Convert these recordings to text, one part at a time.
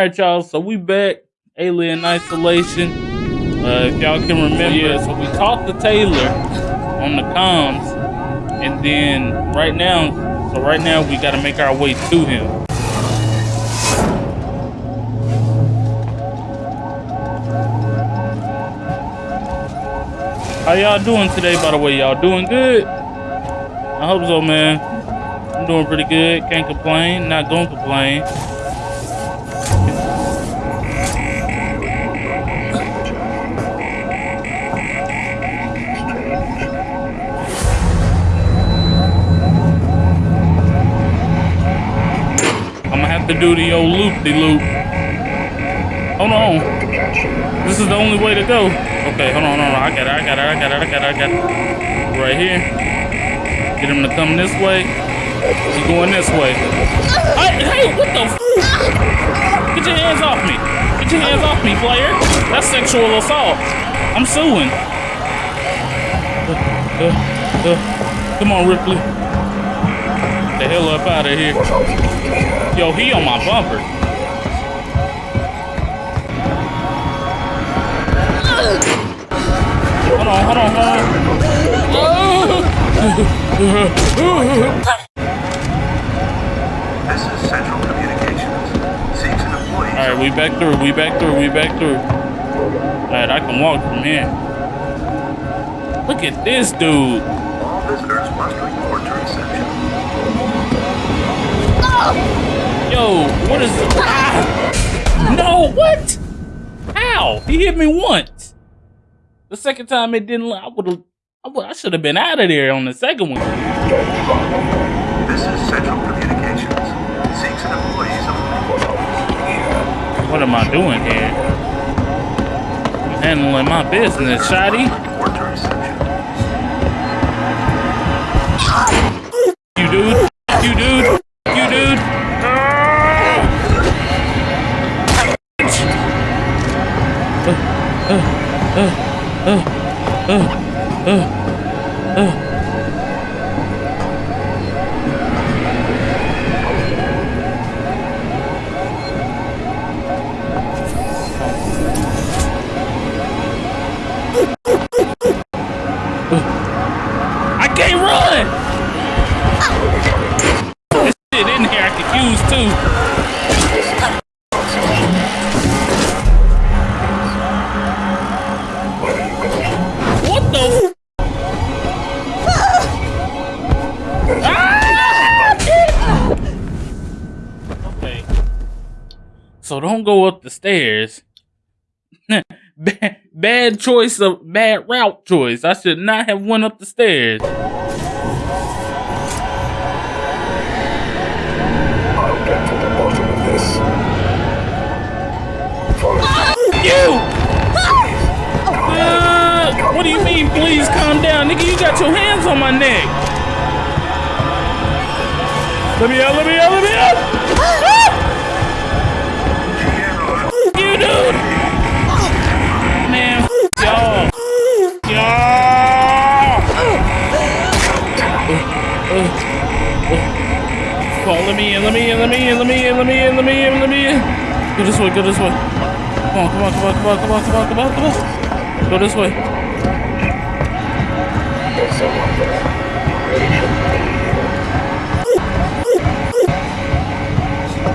right, y'all. So we back. Alien Isolation. Uh, if y'all can remember, yeah, so we talked to Taylor on the comms, and then right now, so right now we got to make our way to him. How y'all doing today, by the way? Y'all doing good? I hope so, man. I'm doing pretty good. Can't complain. Not gonna complain. To do the old loop-de-loop. Hold on. This is the only way to go. Okay, hold on, hold on. I got it, I got it, I got it, I got it, I got it. Right here. Get him to come this way. He's going this way. Hey, hey, what the f Get your hands off me. Get your hands off me, player. That's sexual assault. I'm suing. Uh, uh, uh. Come on, Ripley. Get the hell up out of here. Yo, he on my bumper. Hold on, hold on, hold on. This is Central Communications. Seeks an employee. Alright, we back through, we back through, we back through. Alright, I can walk from here. Look at this dude. All visitors must report to reception. Oh! Yo, what is ah! No, what? How? He hit me once. The second time it didn't I would have I, I should have been out of there on the second one. This is Central Communications. Seeks an employee's What am I doing here? I'm handling my business, Shotty. Report to reception. You dude. You dude. 어, 어, 어, 어, 어. So don't go up the stairs. bad, bad choice of bad route choice. I should not have went up the stairs. I'll get to the bottom of this. Follow You! Uh, what do you mean, please calm down? Nigga, you got your hands on my neck. Let me out, let me out, let me out! Dude! Man, y'all. Y'all! Come on, let me in, let me in, let me in, let me in, let me in, let me in, let me in. Go this way, go this way. Come on, come on, come on, come on, come on, come on, come on, come on. Go this way.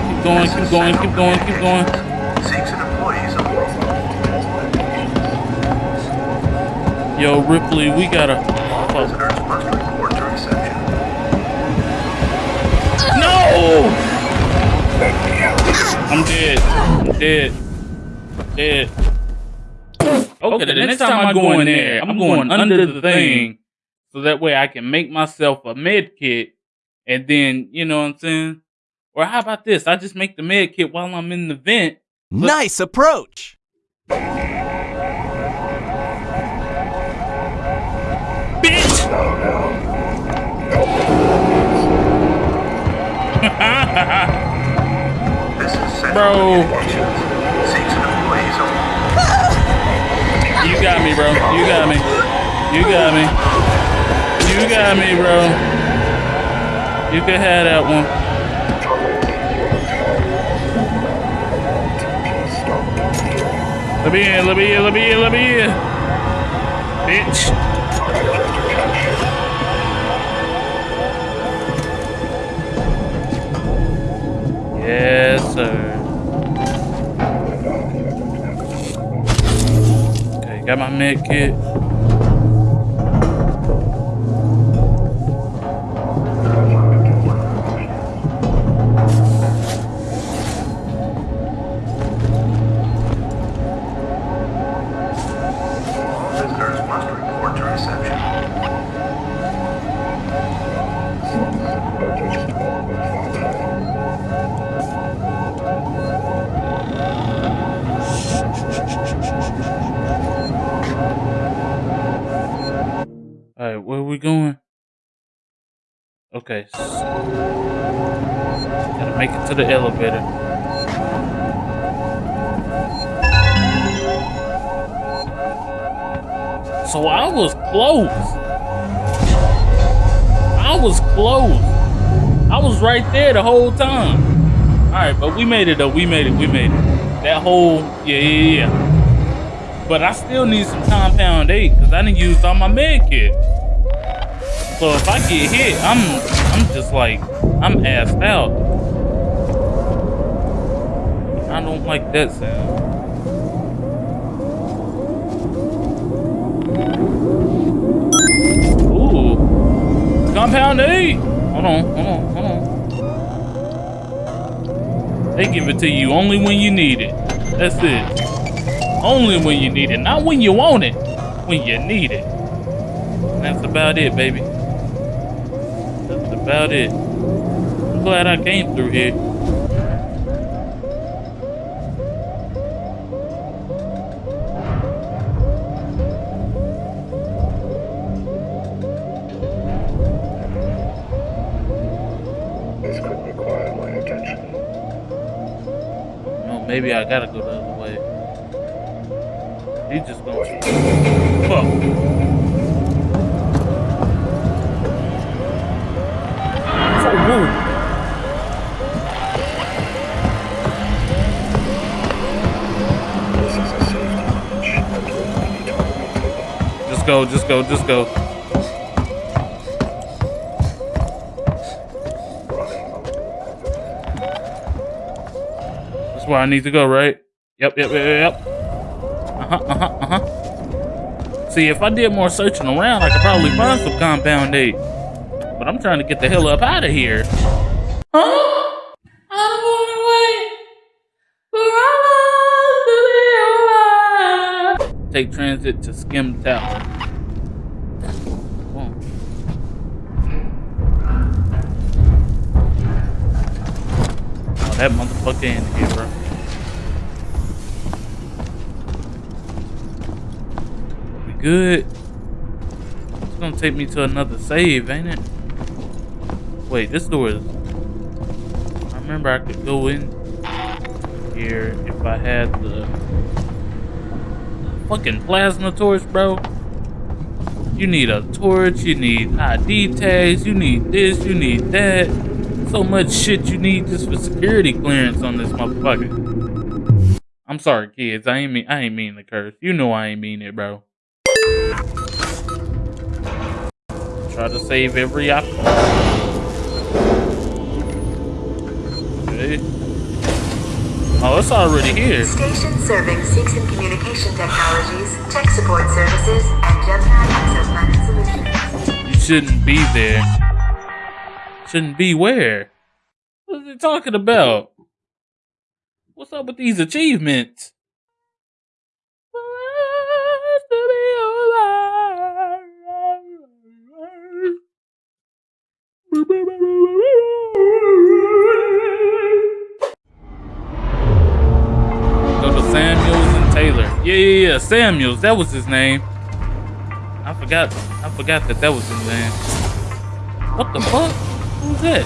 Keep going, keep going, keep going, keep going. Yo, Ripley, we gotta. Oh, Visitors must report to no! I'm dead. I'm dead. Dead. Okay, the next time I go in there, I'm going under the thing so that way I can make myself a med kit and then, you know what I'm saying? Or how about this? I just make the med kit while I'm in the vent. Nice approach. Bitch! This is Bro. Communications. Seeks an employee's You got me, bro. You got me. You got me. You got me, bro. You can have that one. Let me in, let me in, let me in, let me in. Bitch. Yes, sir. Okay, got my med kit. Okay. s- Gotta make it to the elevator. So I was close. I was close. I was right there the whole time. All right, but we made it though. We made it. We made it. That whole yeah yeah yeah. But I still need some compound eight because I didn't use all my med kit. So if I get hit, I'm I'm just like I'm assed out. I don't like that sound. Ooh. Compound eight. Hold on, hold on, hold on. They give it to you only when you need it. That's it. Only when you need it, not when you want it. When you need it. That's about it, baby. About it. I'm glad I came through here. This could require my attention. No, maybe I gotta go the other way. He just gonna. Fuck. Oh, whoa. This is a safety breach that will need to be maintained. Just go, just go, just go. That's where I need to go, right? Yep, yep, yep, yep. Uh huh, uh huh, uh huh. See, if I did more searching around, I could probably find some compound eight. But I'm trying to get the hell up out of here. Huh? I'm going away. Take transit to Skim Tower. Oh, that motherfucker in here, bro. We good? It's gonna take me to another save, ain't it? Wait, this door is. I remember I could go in here if I had the fucking plasma torch, bro. You need a torch, you need ID tags, you need this, you need that. So much shit you need just for security clearance on this motherfucker. I'm sorry, kids. I ain't mean I ain't mean to curse. You know I ain't mean it, bro. Try to save every op. Okay. Oh, it's already here. Station serving Seegson Communication Technologies, tech support services, and Gemini exoplanet solutions. You shouldn't be there. Shouldn't be where? What are they talking about? What's up with these achievements? Yeah, yeah, yeah. Samuels. That was his name. I forgot. I forgot that that was his name. What the fuck? Who's that?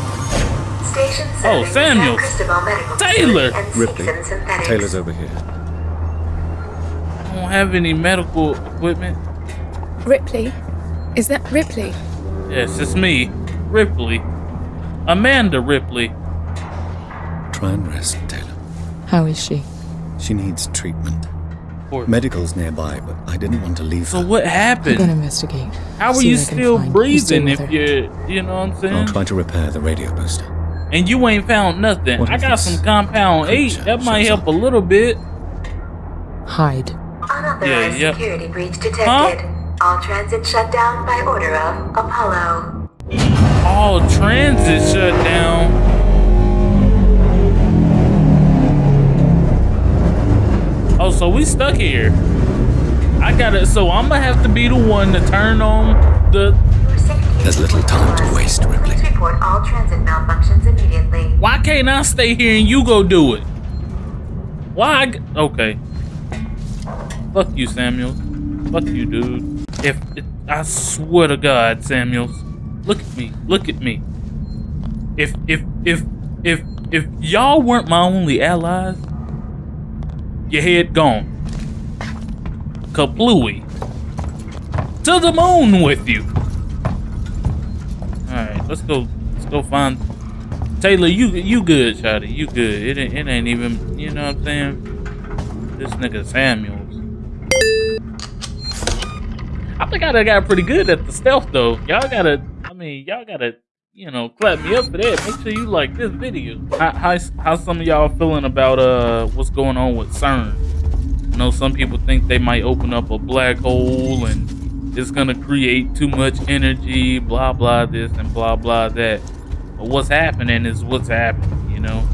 Station Oh, serving Samuel. San Cristobal Medical Taylor. Ripley. Taylor's over here. I don't have any medical equipment. Ripley? Is that Ripley? Yes, it's me, Ripley. Amanda Ripley. Try and rest, Taylor. How is she? She needs treatment. Transport. Medical's nearby, but I didn't want to leave So her. what I'm happened? gonna investigate. How are you what I can still find. You breathing if you're, you know what I'm saying? I'll try to repair the radio booster. And you ain't found nothing. What I got some compound eight. That might help up? a little bit. Hide. Unauthorized Yeah, yeah. security breach detected. All transit shut down by order of Apollo. All transit shut down. Oh, so we stuck here. I gotta. So I'm gonna have to be the one to turn on the. There's little time to waste, Ripley. Report all transit malfunctions immediately. Why can't I stay here and you go do it? Why? I g- okay. Fuck you, Samuels. Fuck you, dude. If, if I swear to God, Samuels, look at me. Look at me. If if if if if y'all weren't my only allies, your head gone. Kaplooey. To the moon with you. Alright, let's go let's go find Taylor, you you good, Shotty. You good. It ain't, it ain't even, you know what I'm saying? This nigga Samuels. I think I got pretty good at the stealth though. Y'all gotta, I mean, y'all gotta, you know, clap me up for that. Make sure you like this video. How, how, some of y'all feeling about uh what's going on with CERN? I know some people think they might open up a black hole and it's gonna create too much energy, blah blah this and blah blah that. But what's happening is what's happening, you know?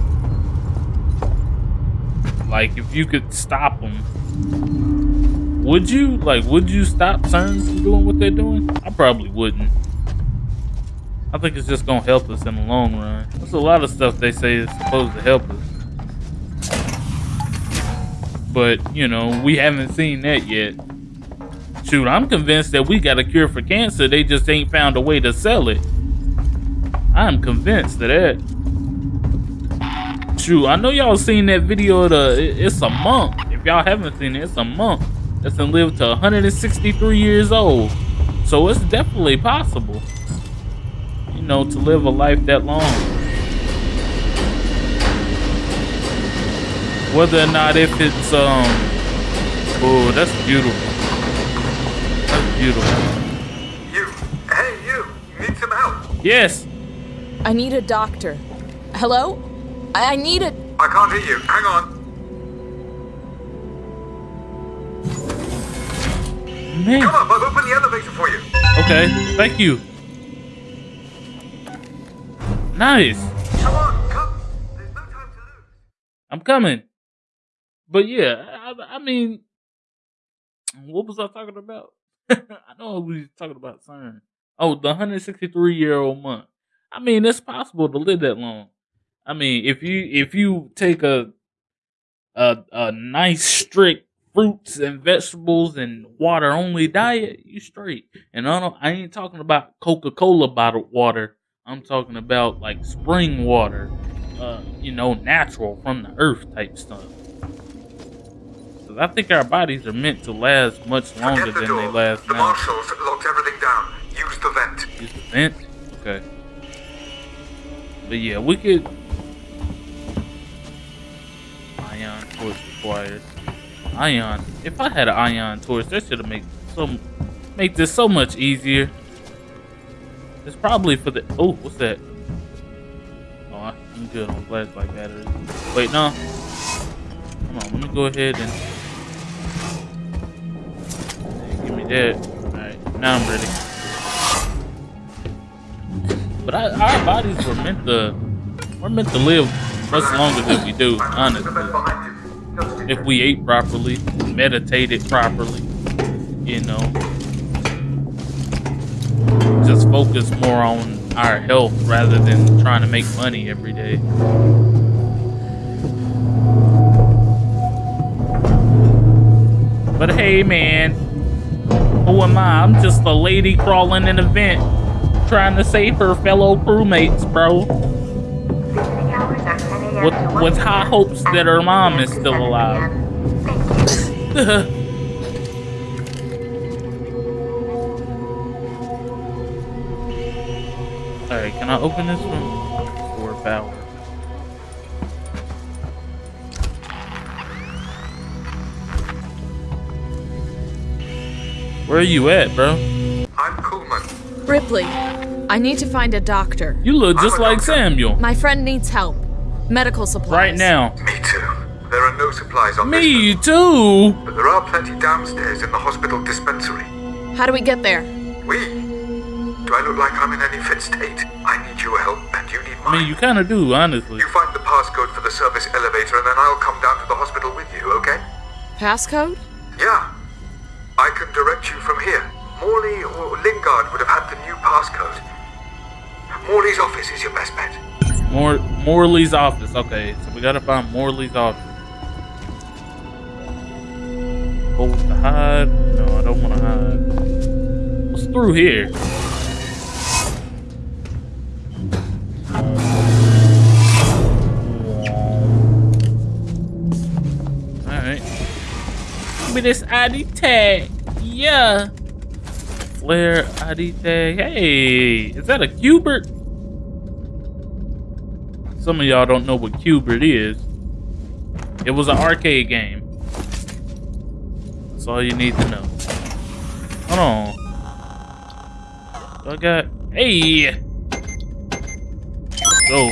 Like, if you could stop them, would you? Like, would you stop CERN from doing what they're doing? I probably wouldn't. I think it's just gonna help us in the long run. There's a lot of stuff they say is supposed to help us. But, you know, we haven't seen that yet. Shoot, I'm convinced that we got a cure for cancer. They just ain't found a way to sell it. I'm convinced of that. Shoot, I know y'all seen that video of the, it's a monk. If y'all haven't seen it, it's a monk that's lived to 163 years old. So it's definitely possible, know, to live a life that long. Whether or not if it's, um, oh, that's beautiful. That's beautiful. You. Hey, you. Need some help. Yes, I need a doctor. Hello? I, I need a. I can't hear you. Hang on. man. Come up. I've opened the elevator for you. Okay, thank you. Nice. Come on. Come. There's no time to lose. I'm coming. But yeah, I, I mean, what was I talking about? I know we was talking about CERN. Oh, the 163 year old month. I mean, it's possible to live that long. I mean, if you if you take a a a nice strict fruits and vegetables and water only diet, you straight. And I don't I ain't talking about Coca Cola bottled water. I'm talking about like spring water, uh, you know, natural from the earth type stuff. 'Cause I think our bodies are meant to last much longer the than door. they last the now. marshals locked everything down. Use the vent. Use the vent? Okay. But yeah, we could. Ion torch required. Ion. If I had an ion torch, that should have made so make this so much easier. It's probably for the. Oh, what's that? Oh, I'm good on flashlight batteries. Wait, no. Come on, let me go ahead and. Give me that. Alright, now I'm ready. But I, our bodies were meant to we're meant to live much longer than we do, honestly. If we ate properly, meditated properly, you know. Just focus more on our health rather than trying to make money every day. But hey man, who am I? I'm just a lady crawling in a vent trying to save her fellow crewmates, bro. Visiting hours are 10 a.m. With- with high hopes that her mom is still alive. can I open this one? For power. Where are you at, bro? I'm Kuhlman. Ripley, I need to find a doctor. You look just like doctor. Samuel. My friend needs help. Medical supplies. Right now. Me too. There are no supplies on this Me floor, too. but there are plenty downstairs in the hospital dispensary. How do we get there? We? Do I look like I'm in any fit state? I need your help, and you need mine. I mean, you kind of do, honestly. You find the passcode for the service elevator, and then I'll come down to the hospital with you, okay? Passcode? Yeah. I can direct you from here. Morley or Lingard would have had the new passcode. Morley's office is your best bet. More Morley's office. Okay, so we gotta find Morley's office. Hold to hide. No, I don't want to hide. What's through here? All right. Give me this ID tag. Yeah. Flare ID tag. Hey, is that a Q*bert? Some of y'all don't know what Q*bert is. It was an arcade game. That's all you need to know. Hold on. I got. Hey! Go.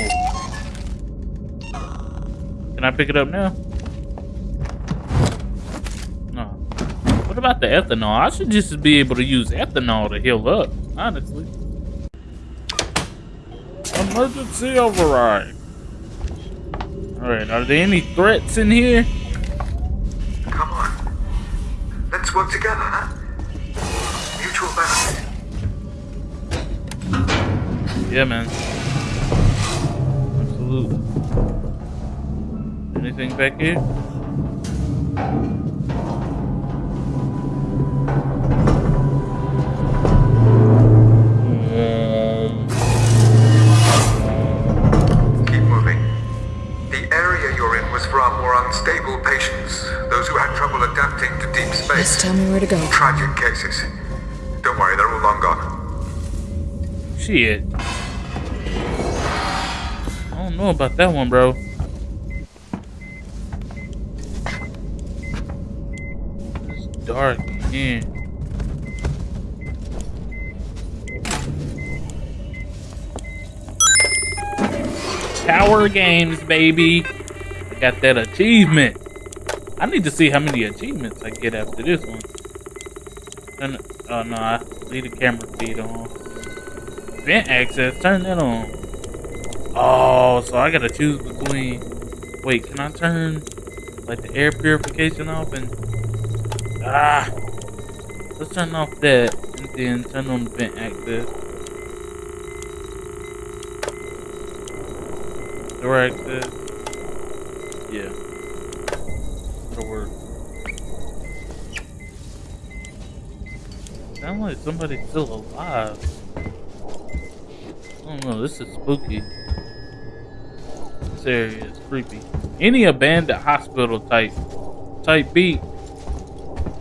Can I pick it up now? No. What about the ethanol? I should just be able to use ethanol to heal up, honestly. Emergency override. Alright, are there any threats in here? Come on. Let's work together, huh? Mutual benefit. Yeah, man. Absolutely. Anything back here? Keep moving. The area you're in was for our more unstable patients, those who had trouble adapting to deep Just space. tell me where to go. Tragic cases. Don't worry, they're all long gone. Shit. Don't know about that one, bro. It's dark in. Tower games, baby. I got that achievement. I need to see how many achievements I get after this one. Turn, oh no, I leave the camera feed on. Vent access, turn that on. Oh, so I gotta choose between. Wait, can I turn like the air purification off and ah? Let's turn off that and then turn on vent access. Door access. Yeah. That'll work. Sound like somebody's still alive. I don't know, this is spooky. This area is creepy. Any abandoned hospital type type beat,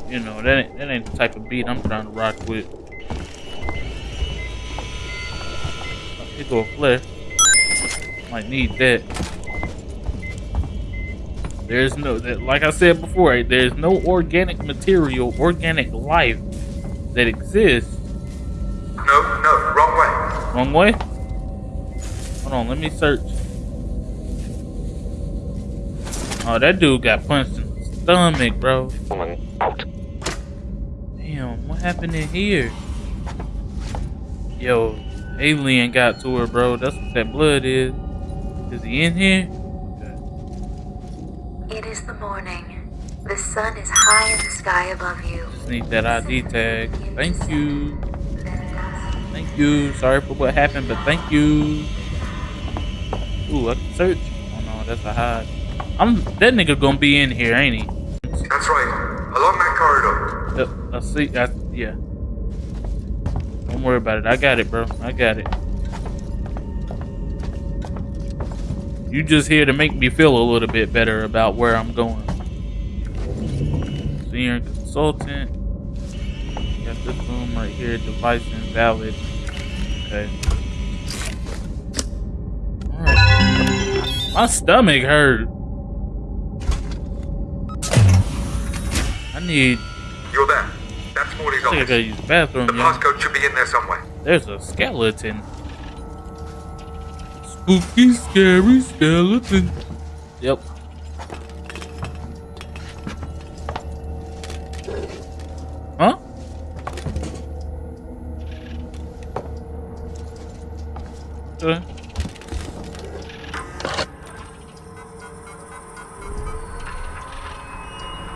you know, that ain't, that ain't the type of beat I'm trying to rock with. Here go a. Might need that. There's no, that, like I said before, there's no organic material, organic life that exists. No, no, wrong way. Wrong way? Hold on, let me search. Oh, that dude got punched in the stomach, bro. Damn, what happened in here? Yo, alien got to her, bro. That's what that blood is. Is he in here? It is the morning. The sun is high in the sky above you. Just need that ID tag. Thank you. Thank you. Sorry for what happened, but thank you. Ooh, I can search. Oh no, that's a hide. I'm that nigga gonna be in here, ain't he? That's right. Along that corridor. Uh, I see. I, yeah. Don't worry about it. I got it, bro. I got it. You just here to make me feel a little bit better about where I'm going. Senior consultant. Got this room right here. Device invalid. Okay. My stomach hurt. Need You're there. That's Morley's I think I office. gotta use the bathroom, The passcode should be in there somewhere. There's a skeleton. Spooky, scary skeleton. Yep. Huh? Okay.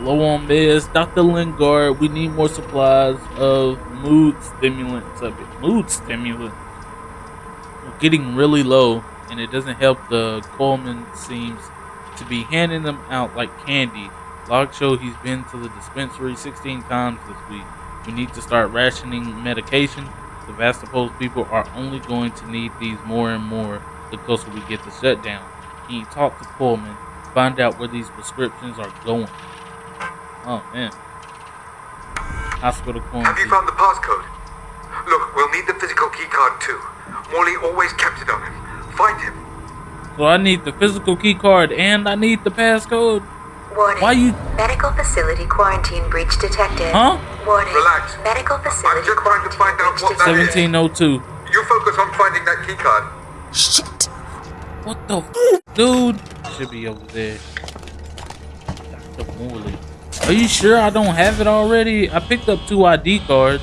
Low on meds, Dr. Lingard. We need more supplies of mood stimulants. Of it. Mood stimulant. We're getting really low, and it doesn't help. The Kuhlman seems to be handing them out like candy. Log show he's been to the dispensary 16 times this week. We need to start rationing medication. The Sevastopol people are only going to need these more and more the closer we get to shutdown. Can you talk to Kuhlman? Find out where these prescriptions are going. Oh man. Hospital Have you found the passcode? Look, we'll need the physical keycard too. Morley always kept it on him. Find him. So I need the physical key card and I need the passcode. Warning. Why you- Medical facility quarantine breach detected. Huh? Warning. Relax. Medical facility I'm just trying to find out what that breach is. Seventeen oh two. You focus on finding that keycard. Shit. What the f- dude? Should be over there. Dr. Morley. Are you sure I don't have it already? I picked up two ID cards.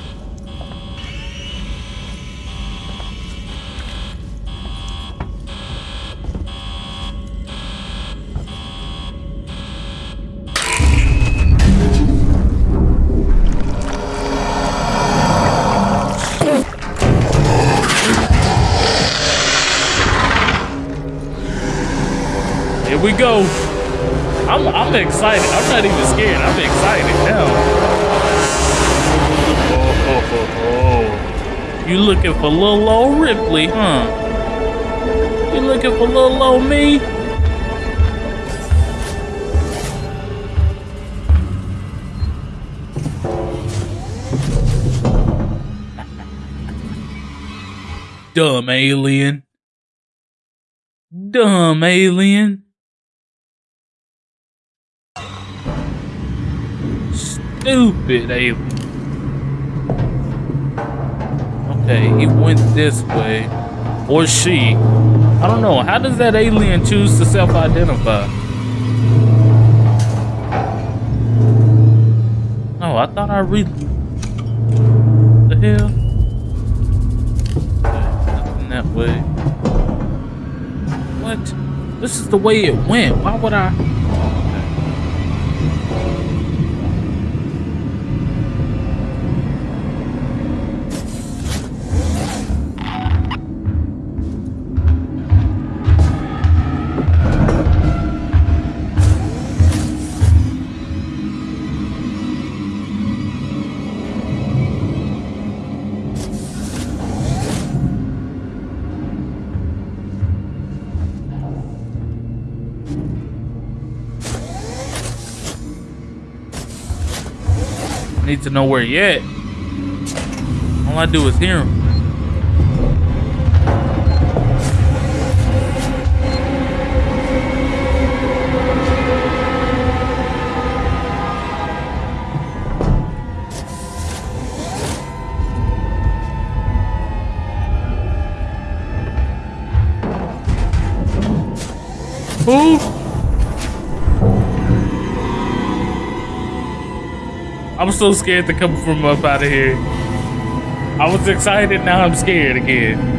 Here we go. I'm I'm excited. I'm not even scared. I'm excited now. Oh, oh, oh. You looking for little old Ripley, huh? You looking for little old me? Dumb alien. Dumb alien. Stupid alien. Okay, he went this way. Or she. I don't know. How does that alien choose to self identify? Oh, I thought I read. The hell? Okay, nothing that way. What? This is the way it went. Why would I? Need to know where he at. All I do is hear him. I'm so scared to come from up out of here. I was excited, now I'm scared again.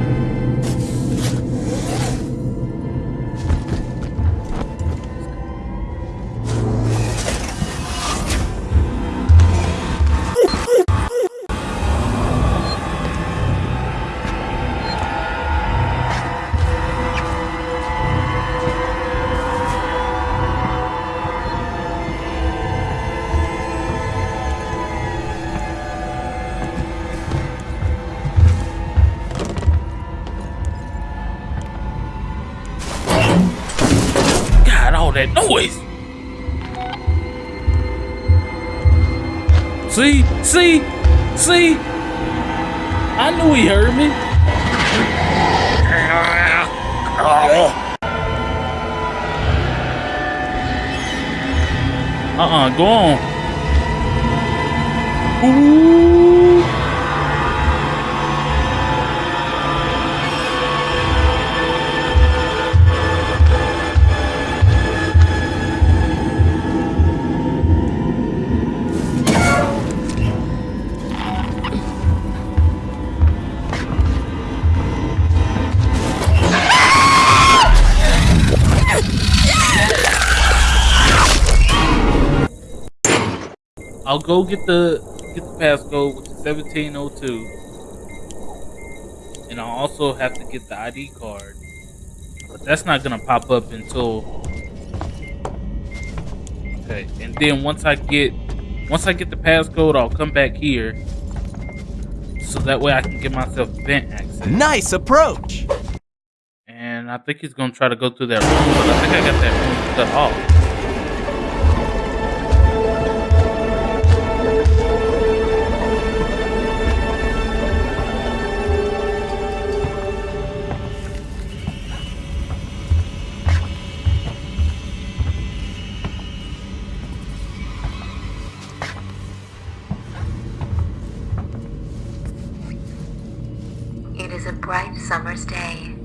He heard me. Uh-uh, go on. Ooh. I'll go get the get the passcode which is seventeen oh two, and I'll also have to get the ID card, but that's not gonna pop up until okay. And then once I get once I get the passcode, I'll come back here, so that way I can get myself vent access. Nice approach. And I think he's gonna try to go through that room, but I think I got that room cut off. Is a bright summer's day.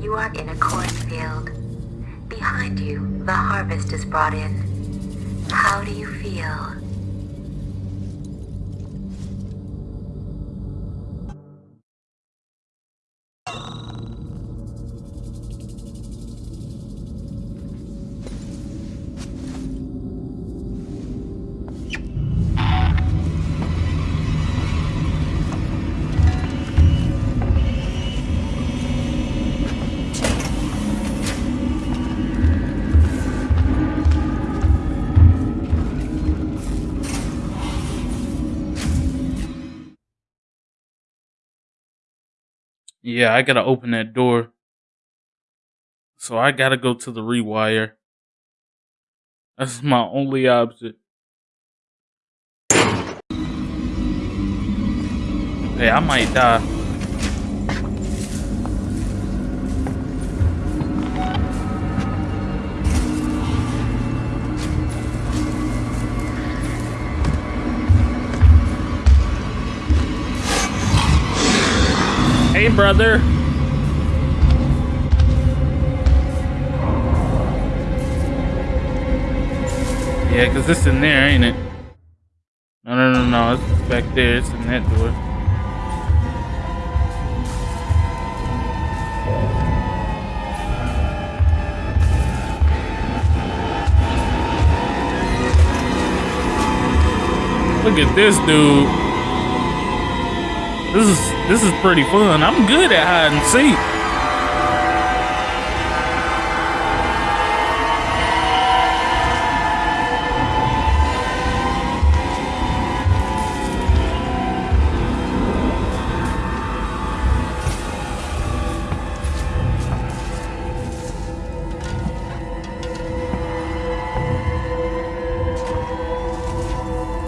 You are in a cornfield. Behind you, the harvest is brought in. How do you feel? Yeah, I gotta open that door. So I gotta go to the rewire. That's my only option. Hey, I might die. Brother. Yeah, because it's in there, ain't it? No, no, no, no. It's back there. It's in that door. Look at this dude. This is this is pretty fun. I'm good at hide and seek.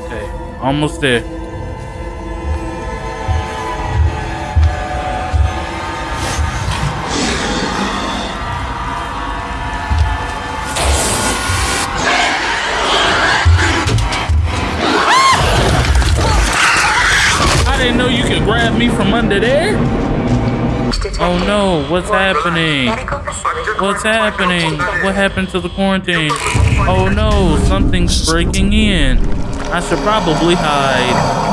Okay, almost there. Under eh? there. Oh no, what's happening? What's happening? What happened to the quarantine? Oh no, something's breaking in. I should probably hide.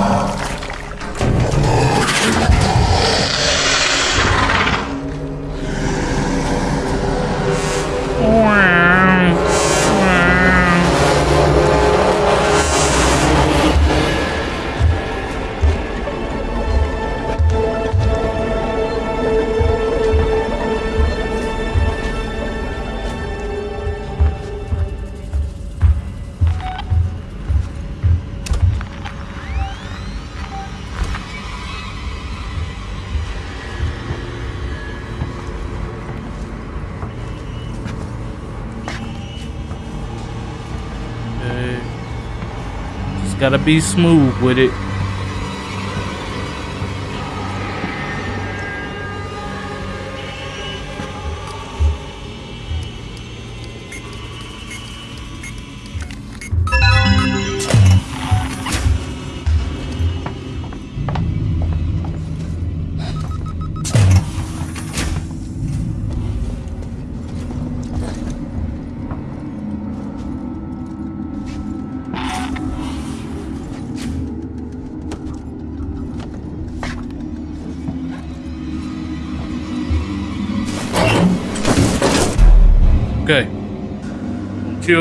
Okay. Gotta be smooth with it.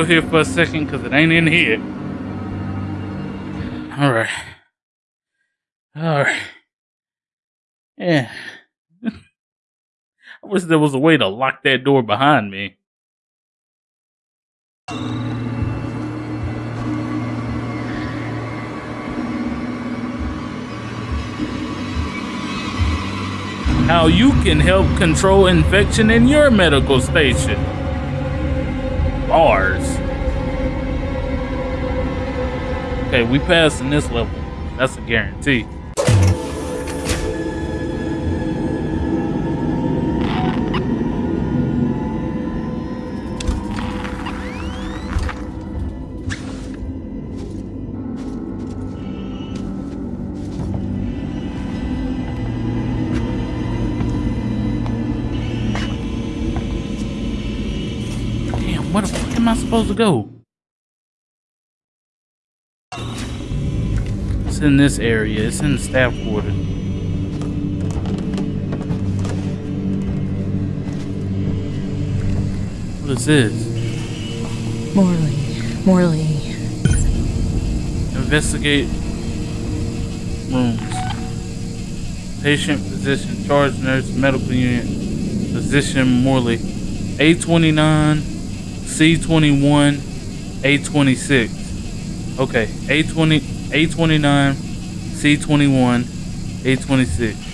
Here for a second because it ain't in here. All right. All right. Yeah. I wish there was a way to lock that door behind me. How you can help control infection in your medical station. Okay, we passed in this level. That's a guarantee. Supposed to go? It's in this area. It's in the staff quarters. What is this? Morley. Morley. Investigate rooms. Patient, physician, charge nurse, medical unit, physician Morley. A29, C21, A26. Okay, A20, A29, C21, A26.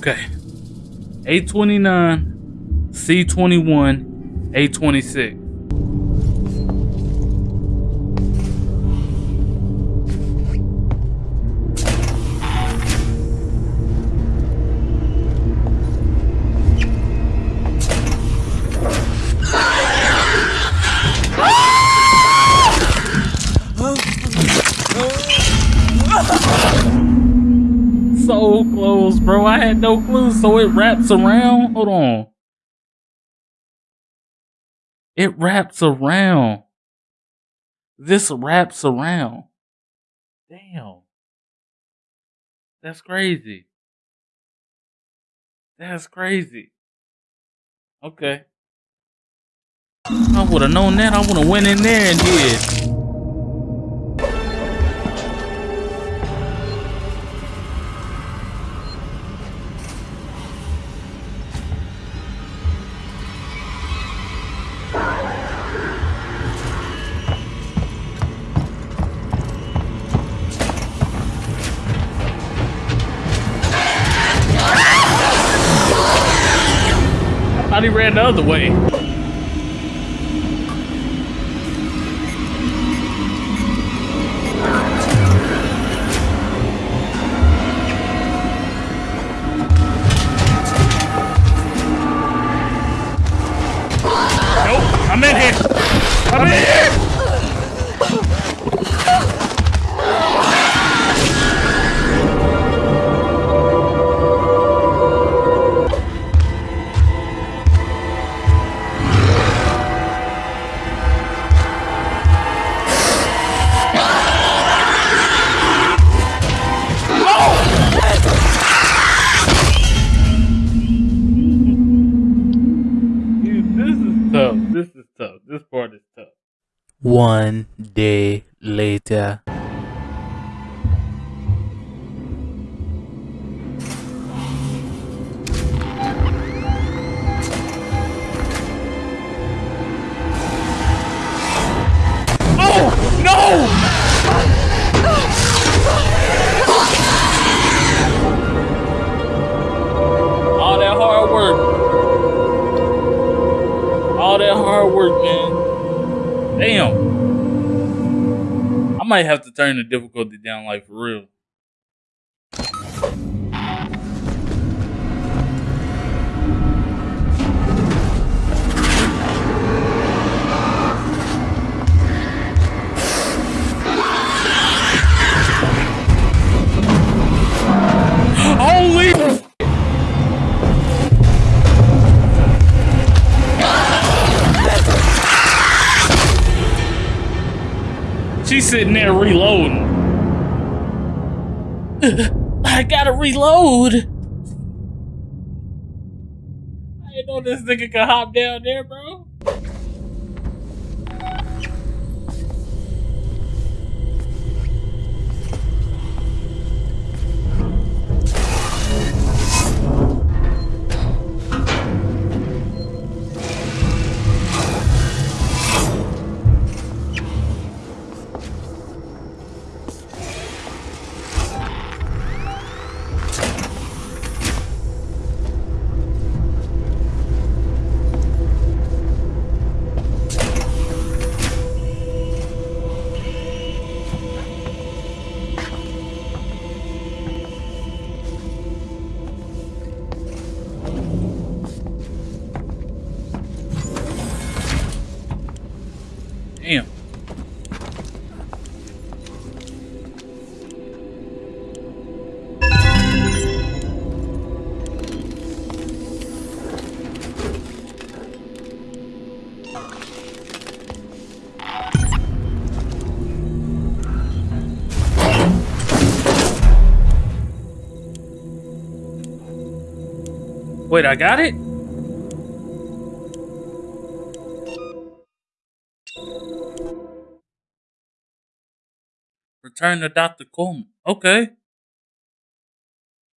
Okay. A29, C21, A26. No clue. So it wraps around. Hold on. It wraps around. This wraps around. Damn. That's crazy. That's crazy. Okay. I would have known that. I would have went in there and did. The way. one day later. all that hard work. All that hard work, man. Damn. I might have to turn the difficulty down like for real. Holy She's sitting there reloading. I gotta reload. I didn't know this nigga could hop down there, bro. Wait, I got it? Return to Dr. Kuhlman. Okay.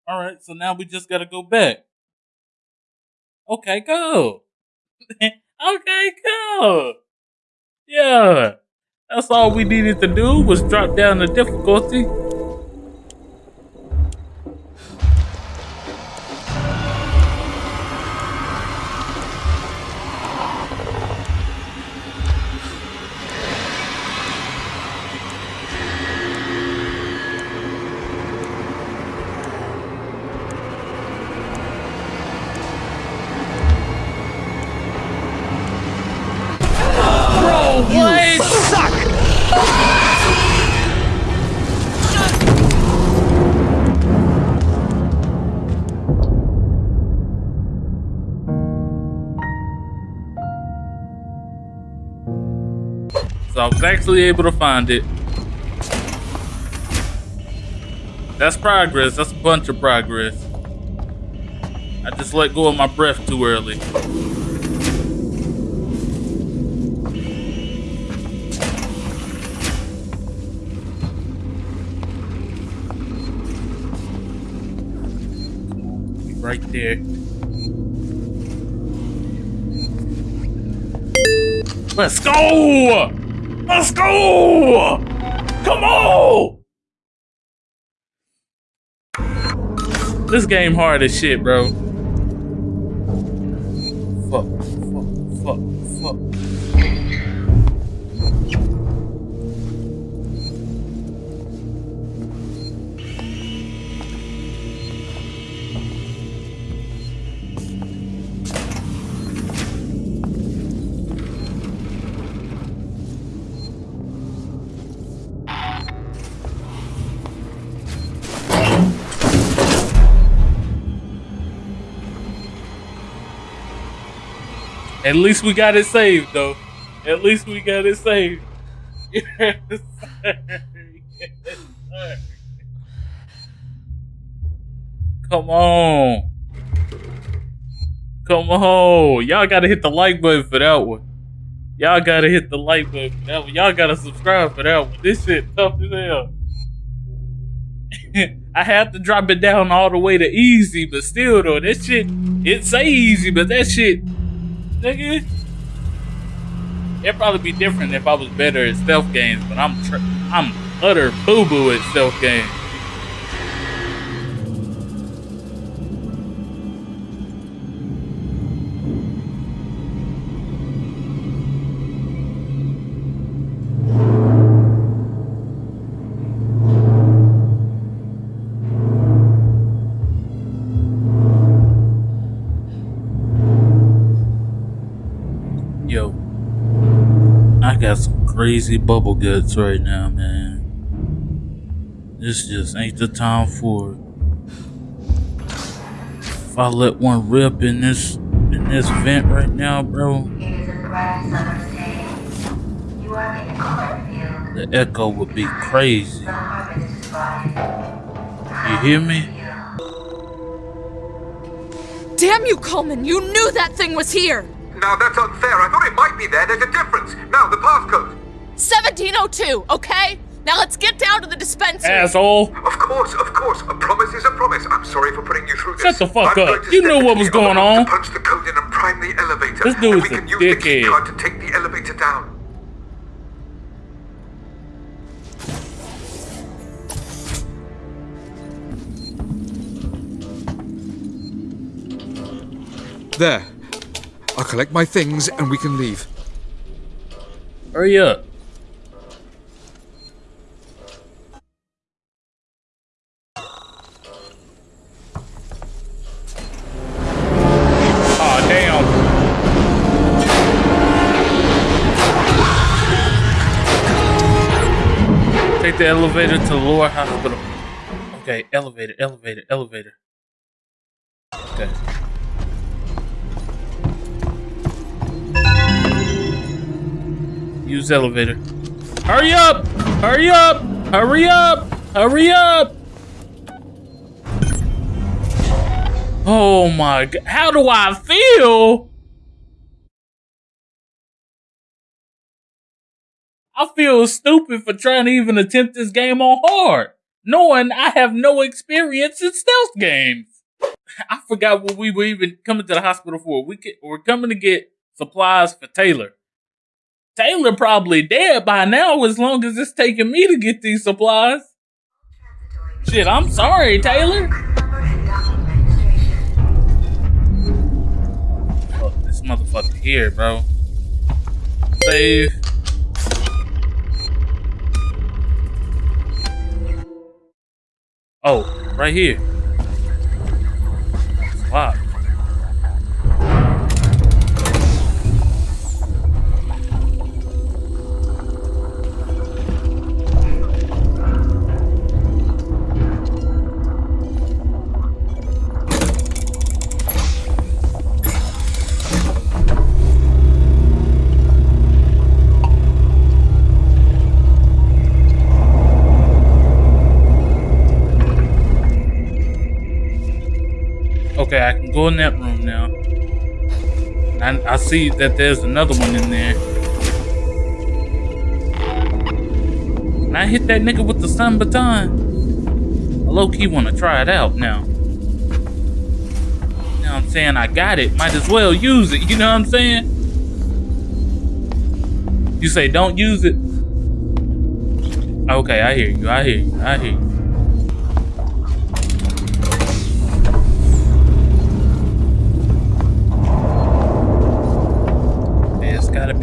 All right, so now we just gotta go back. Okay, go. okay, go. Yeah. That's all we needed to do was drop down the difficulty. Actually able to find it. That's progress. That's a bunch of progress. I just let go of my breath too early. Right there. Let's go! Let's go! Come on! This game hard as shit, bro. At least we got it saved, though. At least we got it saved. Come on. Come on. Y'all gotta hit the like button for that one. Y'all gotta hit the like button for that one. Y'all gotta subscribe for that one. This shit tough as hell. I have to drop it down all the way to easy, but still though, that shit it say easy, but that shit nigga. It'd probably be different if I was better at stealth games, but I'm I'm utter boo boo at stealth games. Crazy bubble guts right now, man. This just ain't the time for it. If I let one rip in this in this vent right now, bro, It is a bright summer's day. You are in a cornfield. the echo would be crazy. The harvest is brought in. You hear me? Damn you, Kuhlman! You knew that thing was here! Now that's unfair. I thought it might be there. There's a difference. Now, the passcode. 1702, okay? Now let's get down to the dispensary. Asshole. Of course, of course. A promise is a promise. I'm sorry for putting you through this. Shut the fuck I'm up. You knew what was going on. To punch the code in and prime the elevator. This dude's and we a can use the dickhead. card to take the elevator down. There. I'll collect my things and we can leave. Hurry up. The elevator to the lower hospital. Okay, elevator, elevator, elevator. Okay. Use elevator. Hurry up! Hurry up! Hurry up! Hurry up! Oh my god. How do I feel? I feel stupid for trying to even attempt this game on hard, knowing I have no experience in stealth games. I forgot what we were even coming to the hospital for. We could, we're coming to get supplies for Taylor. Taylor probably dead by now as long as it's taking me to get these supplies. Shit, I'm sorry, Taylor. Fuck this motherfucker here, bro. Save. Oh, right here. It's Okay, I can go in that room now. And I see that there's another one in there. Can I hit that nigga with the stun baton? I low key want to try it out now. You know what I'm saying? I got it. Might as well use it. You know what I'm saying? You say don't use it. Okay, I hear you. I hear you. I hear you.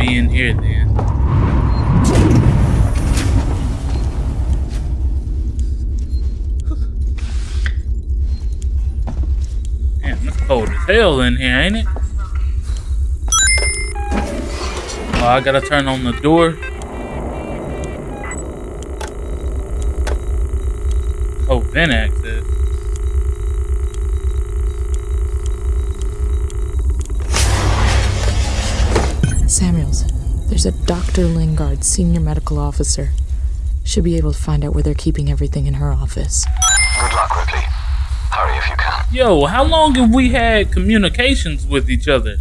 In here then. Damn, it's cold as hell in here, ain't it? Oh, I gotta turn on the door. Oh, vent there's a Dr. Lingard, senior medical officer. Should be able to find out where they're keeping everything in her office. Good luck, Ripley. Hurry if you can. Yo, how long have we had communications with each other?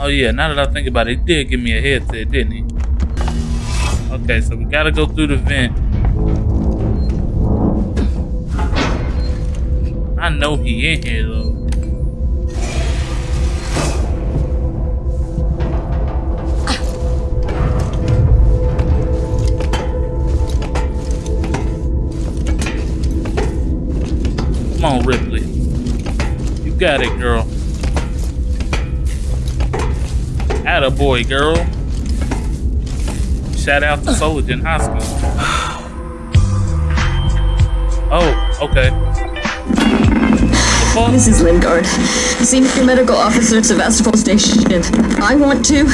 Oh yeah, now that I think about it, he did give me a headset, didn't he? Okay, so we gotta go through the vent. I know he in here though. Got it, girl. Atta boy, girl. Shout out to High School. Oh, okay. Is Lingard, Senior Medical Officer at Sevastopol Station. I want to.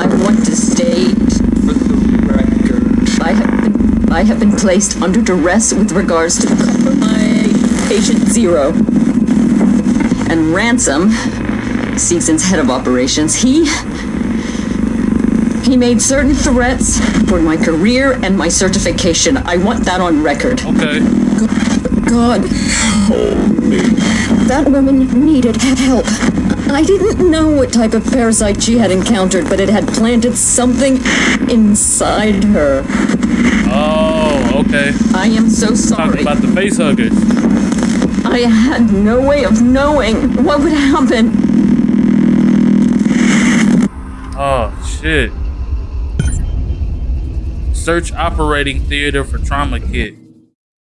I want to state for the record. I have been, I have been placed under duress with regards to my patient zero. And Ransome, Seegson's head of operations, he. He made certain threats for my career and my certification. I want that on record. Okay. God. Oh, me. That woman needed help. I didn't know what type of parasite she had encountered, but it had planted something inside her. Oh, okay. I am so Talking sorry. about the face huggers. I had no way of knowing what would happen. Oh shit. Search operating theater for trauma kit.